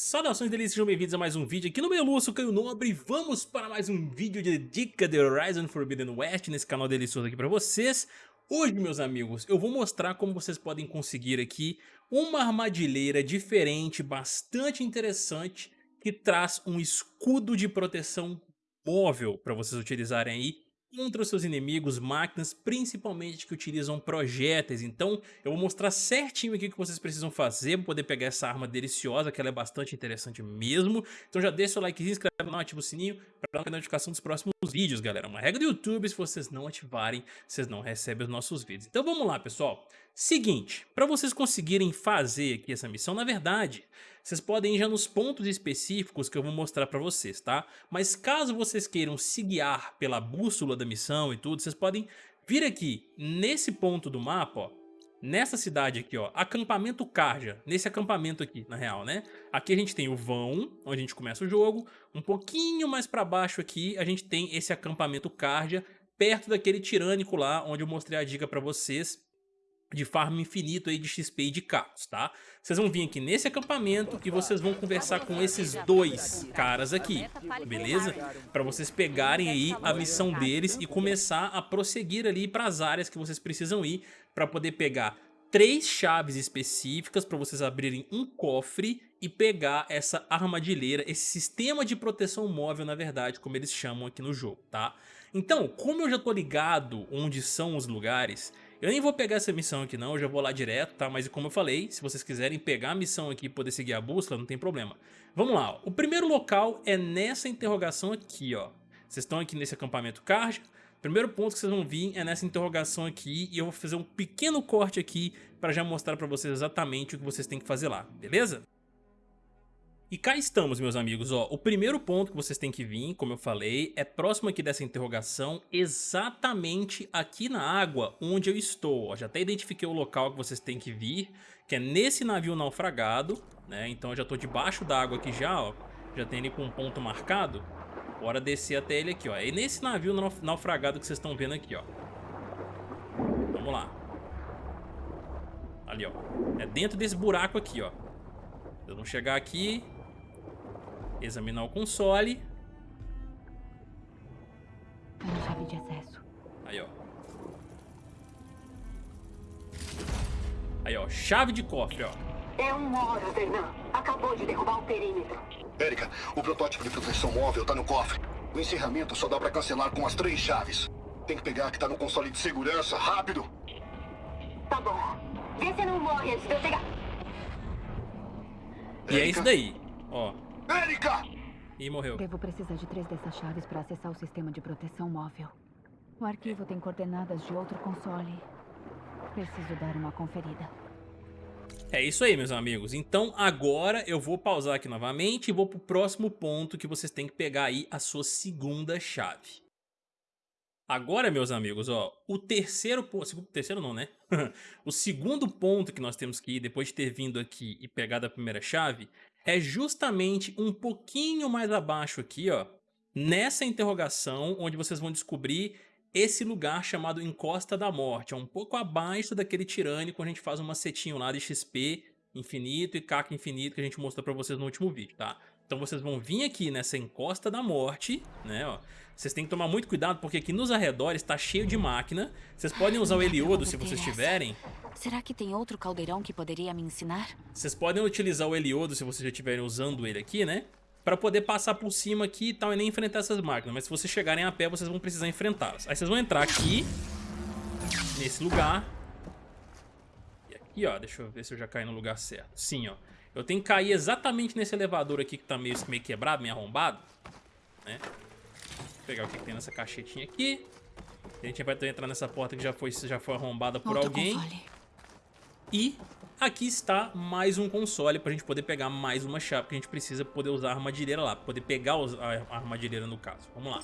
Saudações delícias, sejam bem-vindos a mais um vídeo aqui no meu Lúcio Caio Nobre. Vamos para mais um vídeo de dica de Horizon Forbidden West nesse canal delicioso aqui para vocês. Hoje, meus amigos, eu vou mostrar como vocês podem conseguir aqui uma armadilheira diferente, bastante interessante Que traz um escudo de proteção móvel para vocês utilizarem aí contra os seus inimigos, máquinas, principalmente que utilizam projéteis. Então eu vou mostrar certinho aqui o que vocês precisam fazer para poder pegar essa arma deliciosa, que ela é bastante interessante mesmo. Então já deixa o like, se inscreve no canal, ativa o sininho para dar a notificação dos próximos vídeos, galera. Uma regra do YouTube, se vocês não ativarem, vocês não recebem os nossos vídeos. Então vamos lá, pessoal. Seguinte, para vocês conseguirem fazer aqui essa missão, na verdade, vocês podem ir já nos pontos específicos que eu vou mostrar para vocês, tá? Mas caso vocês queiram se guiar pela bússola da missão e tudo, vocês podem vir aqui nesse ponto do mapa, ó, nessa cidade aqui, ó, acampamento Karja, nesse acampamento aqui, na real, né? Aqui a gente tem o vão, onde a gente começa o jogo, um pouquinho mais pra baixo aqui a gente tem esse acampamento Karja, perto daquele tirânico lá, onde eu mostrei a dica pra vocês, de farm infinito aí de XP e de carros, tá? Vocês vão vir aqui nesse acampamento e vocês vão conversar com esses dois caras aqui, beleza? Para vocês pegarem aí a missão deles e começar a prosseguir ali para as áreas que vocês precisam ir para poder pegar três chaves específicas para vocês abrirem um cofre e pegar essa armadilheira, esse sistema de proteção móvel, na verdade, como eles chamam aqui no jogo, tá? Então, como eu já tô ligado onde são os lugares, eu nem vou pegar essa missão aqui não, eu já vou lá direto, tá? Mas como eu falei, se vocês quiserem pegar a missão aqui e poder seguir a bússola, não tem problema. Vamos lá, ó. o primeiro local é nessa interrogação aqui, ó. Vocês estão aqui nesse acampamento Karja. Primeiro ponto que vocês vão vir é nessa interrogação aqui e eu vou fazer um pequeno corte aqui para já mostrar para vocês exatamente o que vocês têm que fazer lá, beleza? E cá estamos, meus amigos, ó, o primeiro ponto que vocês têm que vir, como eu falei, é próximo aqui dessa interrogação, exatamente aqui na água onde eu estou, ó, já até identifiquei o local que vocês têm que vir, que é nesse navio naufragado, né, então eu já estou debaixo da água aqui já, ó, já tem ele com um ponto marcado, bora descer até ele aqui, ó, é nesse navio naufragado que vocês estão vendo aqui, ó, vamos lá, ali, ó, é dentro desse buraco aqui, ó, vamos chegar aqui, Examinar o console. A chave de acesso. Aí, ó. Aí, ó. Chave de cofre, ó. É um hora, Vernan. Acabou de derrubar o perímetro. Érica, o protótipo de proteção móvel tá no cofre. O encerramento só dá pra cancelar com as três chaves. Tem que pegar que tá no console de segurança, rápido! Tá bom. Vê se não morre antes de eu pegar. E é isso daí, ó. Erika! E morreu. Devo precisar de três dessas chaves para acessar o sistema de proteção móvel. O arquivo tem coordenadas de outro console. Preciso dar uma conferida. É isso aí, meus amigos. Então agora eu vou pausar aqui novamente e vou pro próximo ponto que vocês têm que pegar aí a sua segunda chave. Agora, meus amigos, ó, o terceiro ponto, terceiro não, né? o segundo ponto que nós temos que ir, depois de ter vindo aqui e pegado a primeira chave, é justamente um pouquinho mais abaixo aqui, ó, nessa interrogação, onde vocês vão descobrir esse lugar chamado Encosta da Morte. É um pouco abaixo daquele tirânico, a gente faz um macetinho lá de XP infinito e caca infinito que a gente mostrou pra vocês no último vídeo, tá? Então vocês vão vir aqui nessa encosta da morte, né, ó. Vocês têm que tomar muito cuidado porque aqui nos arredores tá cheio de máquina. Vocês podem usar o Heliodo se vocês tiverem. Será que tem outro caldeirão que poderia me ensinar? Vocês podem utilizar o Heliodo se vocês já estiverem usando ele aqui, né? Pra poder passar por cima aqui e tal e nem enfrentar essas máquinas. Mas se vocês chegarem a pé, vocês vão precisar enfrentá-las. Aí vocês vão entrar aqui, nesse lugar. E aqui, ó, deixa eu ver se eu já caí no lugar certo. Sim, ó. Eu tenho que cair exatamente nesse elevador aqui que tá meio, meio quebrado, meio arrombado. Né? Vou pegar o que, que tem nessa caixetinha aqui. A gente vai entrar nessa porta que já foi, já foi arrombada por Outro alguém. E aqui está mais um console pra gente poder pegar mais uma chave que a gente precisa poder usar a armadilheira lá, poder pegar a a armadilheira no caso. Vamos lá.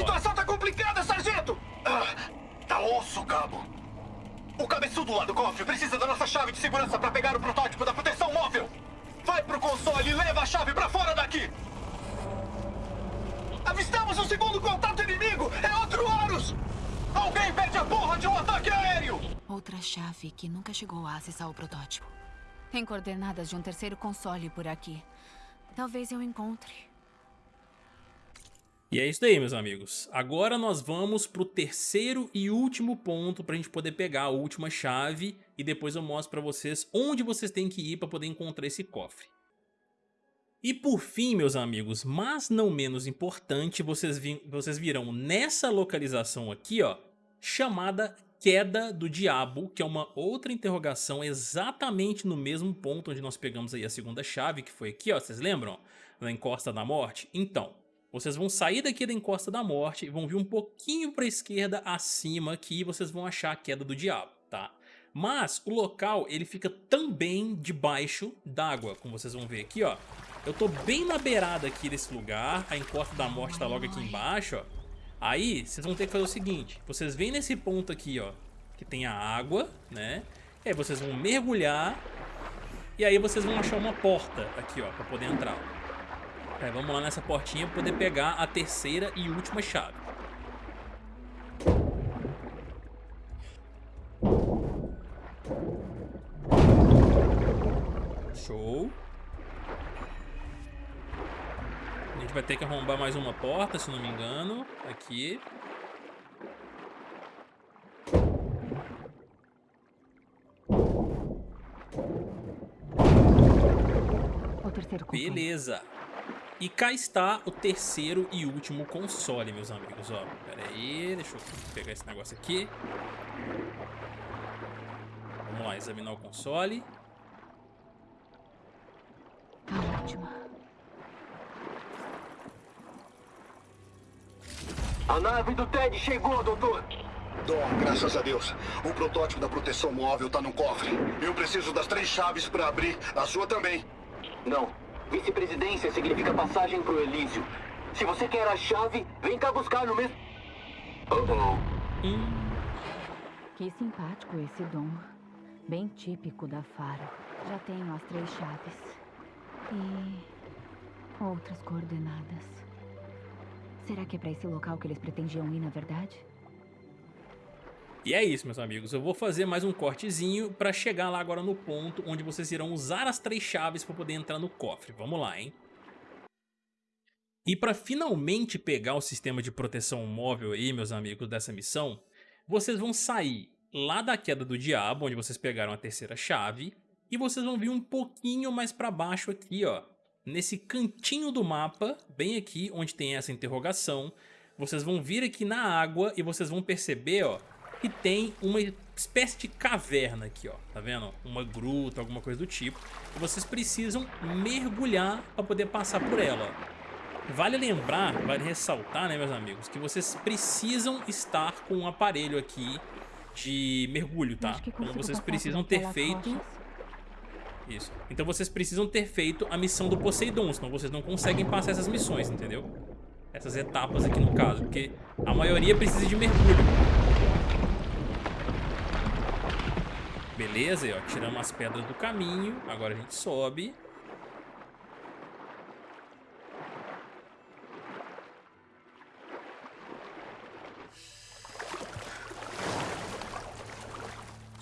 situação tá complicada, sargento! Ah, tá osso, cabo. O cabeçudo lá do cofre precisa da nossa chave de segurança para pegar o protótipo da proteção móvel. Vai pro console e leva a chave para fora daqui! Avistamos um segundo contato inimigo! É outro Horus! Alguém pede a porra de um ataque aéreo! Outra chave que nunca chegou a acessar o protótipo. Tem coordenadas de um terceiro console por aqui. Talvez eu encontre. E é isso aí, meus amigos. Agora nós vamos pro terceiro e último ponto pra gente poder pegar a última chave e depois eu mostro pra vocês onde vocês têm que ir pra poder encontrar esse cofre. E por fim, meus amigos, mas não menos importante, vocês, vi vocês virão nessa localização aqui, ó, chamada Queda do Diabo, que é uma outra interrogação exatamente no mesmo ponto onde nós pegamos aí a segunda chave, que foi aqui, ó, vocês lembram? Na Encosta da Morte? Então, vocês vão sair daqui da Encosta da Morte e vão vir um pouquinho para a esquerda acima aqui e vocês vão achar a Queda do Diabo, tá? Mas o local ele fica também debaixo d'água, como vocês vão ver aqui, ó. Eu tô bem na beirada aqui desse lugar, a encosta da morte tá logo aqui embaixo, ó. Aí, vocês vão ter que fazer o seguinte, vocês vêm nesse ponto aqui, ó, que tem a água, né? E aí vocês vão mergulhar e aí vocês vão achar uma porta aqui, ó, pra poder entrar. Aí, vamos lá nessa portinha pra poder pegar a terceira e última chave. Show. A gente vai ter que arrombar mais uma porta, se não me engano. Aqui. Beleza. E cá está o terceiro e último console, meus amigos. Ó, pera aí, deixa eu pegar esse negócio aqui. Vamos lá, examinar o console. A última. A nave do Ted chegou, doutor. Dom, graças a Deus. O protótipo da proteção móvel tá no cofre. Eu preciso das três chaves para abrir. A sua também. Não. Vice-presidência significa passagem pro Elísio. Se você quer a chave, vem cá buscar no mesmo... Uh-oh. Hum, Que simpático esse dom. Bem típico da Faro. Já tenho as três chaves. E outras coordenadas. Será que é pra esse local que eles pretendiam ir, na verdade? E é isso, meus amigos. Eu vou fazer mais um cortezinho para chegar lá agora no ponto onde vocês irão usar as três chaves para poder entrar no cofre. Vamos lá, hein? E para finalmente pegar o sistema de proteção móvel aí, meus amigos, dessa missão, vocês vão sair lá da queda do diabo, onde vocês pegaram a terceira chave, e vocês vão vir um pouquinho mais para baixo aqui, ó, nesse cantinho do mapa, bem aqui onde tem essa interrogação, vocês vão vir aqui na água e vocês vão perceber, ó, que tem uma espécie de caverna aqui, ó, tá vendo? Uma gruta, alguma coisa do tipo, e vocês precisam mergulhar para poder passar por ela. Vale lembrar, vale ressaltar, né, meus amigos, que vocês precisam estar com um aparelho aqui de mergulho, tá? Então vocês precisam ter feito... Isso. Então vocês precisam ter feito a missão do Poseidon, senão vocês não conseguem passar essas missões, entendeu? Essas etapas aqui no caso, porque a maioria precisa de mergulho. Beleza, ó, tiramos as pedras do caminho, agora a gente sobe.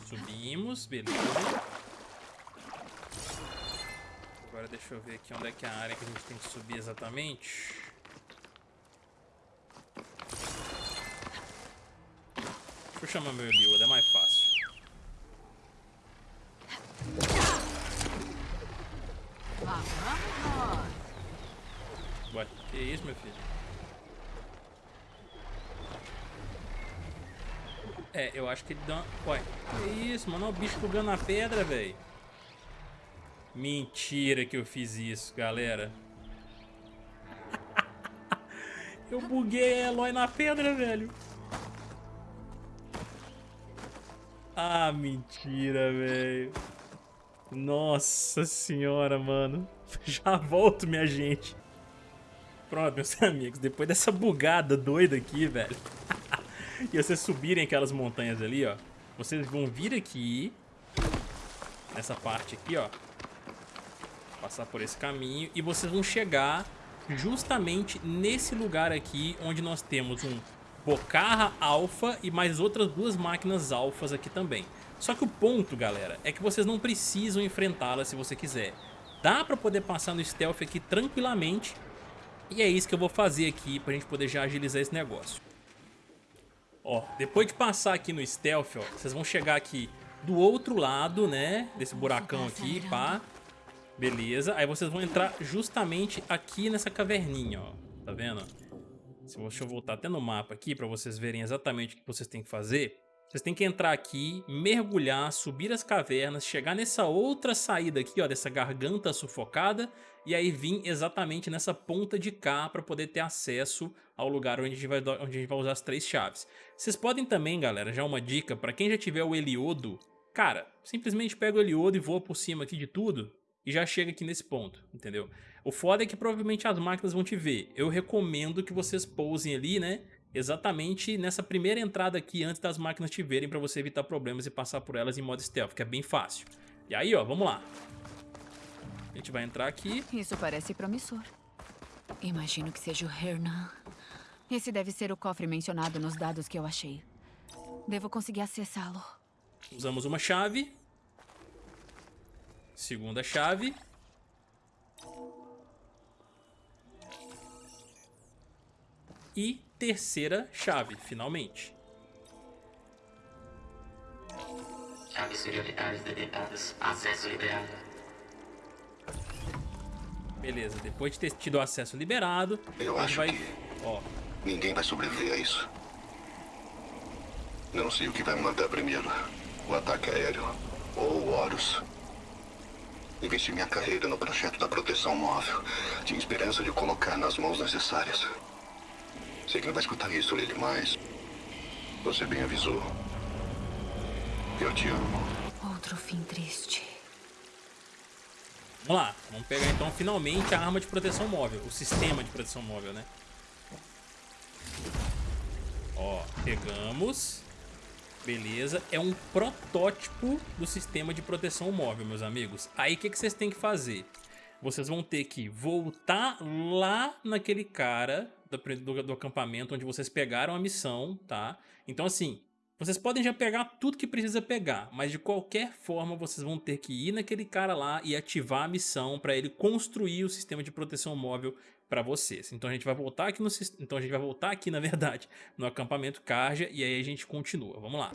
Subimos, beleza. Agora deixa eu ver aqui onde é que é a área que a gente tem que subir exatamente. Deixa eu chamar meu Eliud, é mais fácil. Ué, que isso, meu filho? É, eu acho que ele dá. Ué, que isso, mano? Olha o bicho bugando na pedra, velho. Mentira que eu fiz isso, galera. eu buguei a Eloy na pedra, velho. Ah, mentira, velho. Nossa senhora, mano. Já volto, minha gente. Pronto, meus amigos. Depois dessa bugada doida aqui, velho. e vocês subirem aquelas montanhas ali, ó. Vocês vão vir aqui. Nessa parte aqui, ó. Passar por esse caminho. E vocês vão chegar justamente nesse lugar aqui. Onde nós temos um Bocarra Alpha e mais outras duas máquinas alfas aqui também. Só que o ponto, galera, é que vocês não precisam enfrentá-las se você quiser. Dá pra poder passar no stealth aqui tranquilamente. E é isso que eu vou fazer aqui pra gente poder já agilizar esse negócio. Ó, depois de passar aqui no stealth, ó, vocês vão chegar aqui do outro lado, né, desse buracão aqui, pá. Beleza, aí vocês vão entrar justamente aqui nessa caverninha, ó, tá vendo? Deixa eu voltar até no mapa aqui pra vocês verem exatamente o que vocês têm que fazer. Vocês têm que entrar aqui, mergulhar, subir as cavernas, chegar nessa outra saída aqui, ó, dessa garganta sufocada, e aí vir exatamente nessa ponta de cá para poder ter acesso ao lugar onde a, gente vai, onde a gente vai usar as três chaves. Vocês podem também, galera, já uma dica, para quem já tiver o Heliodo, cara, simplesmente pega o Heliodo e voa por cima aqui de tudo, e já chega aqui nesse ponto, entendeu? O foda é que provavelmente as máquinas vão te ver. Eu recomendo que vocês pousem ali, né? Exatamente nessa primeira entrada aqui antes das máquinas te verem para você evitar problemas e passar por elas em modo stealth, que é bem fácil. E aí, ó, vamos lá. A gente vai entrar aqui. Isso parece promissor. Imagino que seja o Hernan. Esse deve ser o cofre mencionado nos dados que eu achei. Devo conseguir acessá-lo. Usamos uma chave. Segunda chave. E terceira chave, finalmente. Chaves prioritárias detectadas. Acesso liberado. Beleza, depois de ter tido acesso liberado, Eu acho vai... que Ó, ninguém vai sobreviver a isso. Não sei o que vai mandar primeiro. O ataque aéreo ou o Horus. Investi minha carreira no projeto da proteção móvel. Tinha esperança de colocar nas mãos necessárias. Sei que não vai escutar isso, Lily, mas... Você bem avisou. Eu te amo. Outro fim triste. vamos lá. Vamos pegar então finalmente a arma de proteção móvel. O sistema de proteção móvel, né? Ó, pegamos. Beleza. É um protótipo do sistema de proteção móvel, meus amigos. Aí o que, que vocês têm que fazer? Vocês vão ter que voltar lá naquele cara do, do, do acampamento onde vocês pegaram a missão, tá? Então assim, vocês podem já pegar tudo que precisa pegar, mas de qualquer forma vocês vão ter que ir naquele cara lá e ativar a missão para ele construir o sistema de proteção móvel para vocês. Então a gente vai voltar aqui no então a gente vai voltar aqui na verdade no acampamento Carja e aí a gente continua. Vamos lá.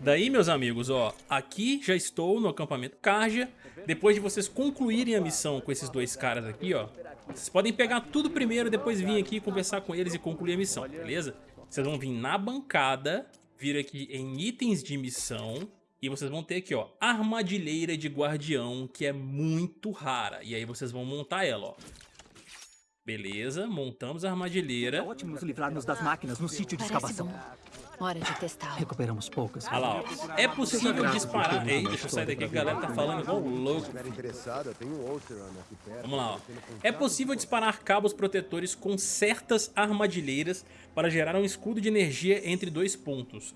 Daí meus amigos, ó, aqui já estou no acampamento Carja. Depois de vocês concluírem a missão com esses dois caras aqui, ó, vocês podem pegar tudo primeiro, depois vir aqui conversar com eles e concluir a missão, beleza? Vocês vão vir na bancada, vir aqui em itens de missão e vocês vão ter aqui, ó, armadilheira de guardião, que é muito rara. E aí vocês vão montar ela, ó. Beleza, montamos a armadilheira. É ótimo nos livrarmos das máquinas no sítio de escavação. bom. Hora de testá-lo. Recuperamos poucas. Olha lá, ó. É possível disparar... Ei, deixa eu sair daqui que a galera tá falando igual louco. Vamos lá, ó. É possível disparar cabos protetores com certas armadilheiras para gerar um escudo de energia entre dois pontos.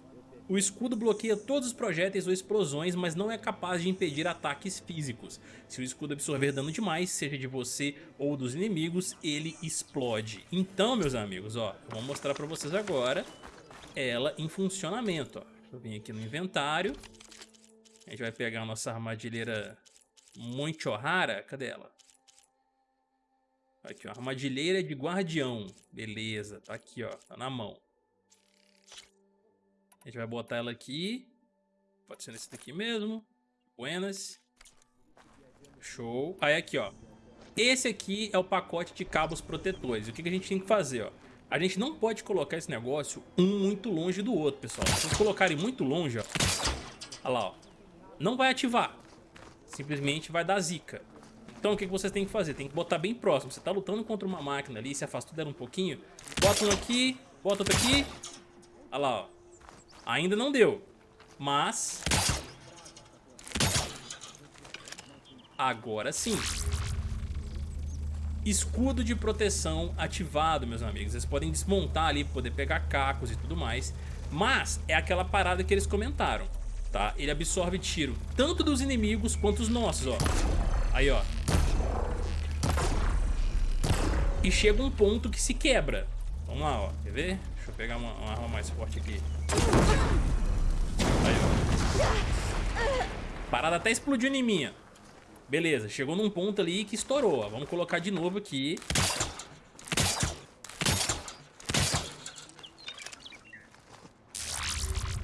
O escudo bloqueia todos os projéteis ou explosões, mas não é capaz de impedir ataques físicos. Se o escudo absorver dano demais, seja de você ou dos inimigos, ele explode. Então, meus amigos, ó, vou mostrar pra vocês agora ela em funcionamento. Ó. Deixa eu vir aqui no inventário. A gente vai pegar a nossa armadilheira muito rara. Cadê ela? Aqui, ó. Armadilheira de guardião. Beleza, tá aqui, ó. Tá na mão. A gente vai botar ela aqui. Pode ser nesse daqui mesmo. Buenas. Show. Aí aqui, ó. Esse aqui é o pacote de cabos protetores. O que, que a gente tem que fazer, ó? A gente não pode colocar esse negócio um muito longe do outro, pessoal. Se vocês colocarem muito longe, ó. Olha lá, ó. Não vai ativar. Simplesmente vai dar zica. Então o que, que vocês têm que fazer? Tem que botar bem próximo. Você tá lutando contra uma máquina ali, se afasta dela um pouquinho. Bota um aqui, bota outro aqui. Olha lá, ó. Ainda não deu. Mas... Agora sim. Escudo de proteção ativado, meus amigos. Vocês podem desmontar ali, poder pegar cacos e tudo mais. Mas é aquela parada que eles comentaram, tá? Ele absorve tiro tanto dos inimigos quanto os nossos, ó. Aí, ó. E chega um ponto que se quebra. Vamos lá, ó. Quer ver? Deixa eu pegar uma, uma arma mais forte aqui. Aí, ó. Parada até explodiu em mim, ó. Beleza, chegou num ponto ali que estourou, ó. Vamos colocar de novo aqui.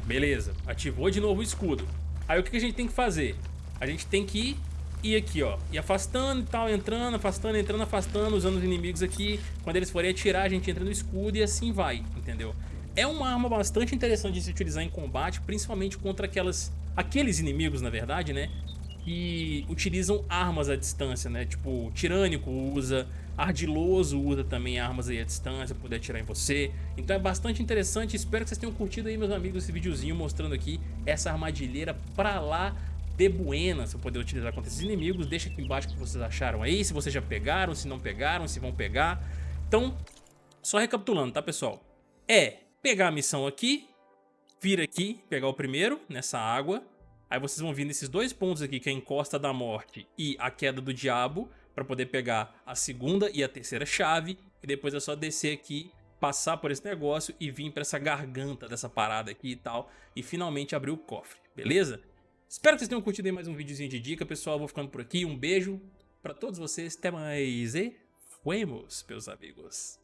Beleza, ativou de novo o escudo. Aí o que a gente tem que fazer? A gente tem que ir aqui, ó, e afastando e tal, entrando, afastando, entrando, afastando, usando os inimigos aqui. Quando eles forem atirar, a gente entra no escudo e assim vai, entendeu? É uma arma bastante interessante de se utilizar em combate, principalmente contra aquelas, aqueles inimigos, na verdade, né? Que utilizam armas à distância, né? Tipo, Tirânico usa, Ardiloso usa também armas aí à distância, poder atirar em você. Então é bastante interessante, espero que vocês tenham curtido aí, meus amigos, esse videozinho mostrando aqui essa armadilheira pra lá de buena, se poder utilizar contra esses inimigos. Deixa aqui embaixo o que vocês acharam aí, se vocês já pegaram, se não pegaram, se vão pegar. Então, só recapitulando, tá, pessoal? É pegar a missão aqui, vir aqui, pegar o primeiro, nessa água. Aí vocês vão vir nesses dois pontos aqui, que é a encosta da morte e a queda do diabo para poder pegar a segunda e a terceira chave e depois é só descer aqui, passar por esse negócio e vir para essa garganta dessa parada aqui e tal e finalmente abrir o cofre, beleza? Espero que vocês tenham curtido mais um videozinho de dica, pessoal, vou ficando por aqui, um beijo para todos vocês, até mais e fuemos, meus amigos.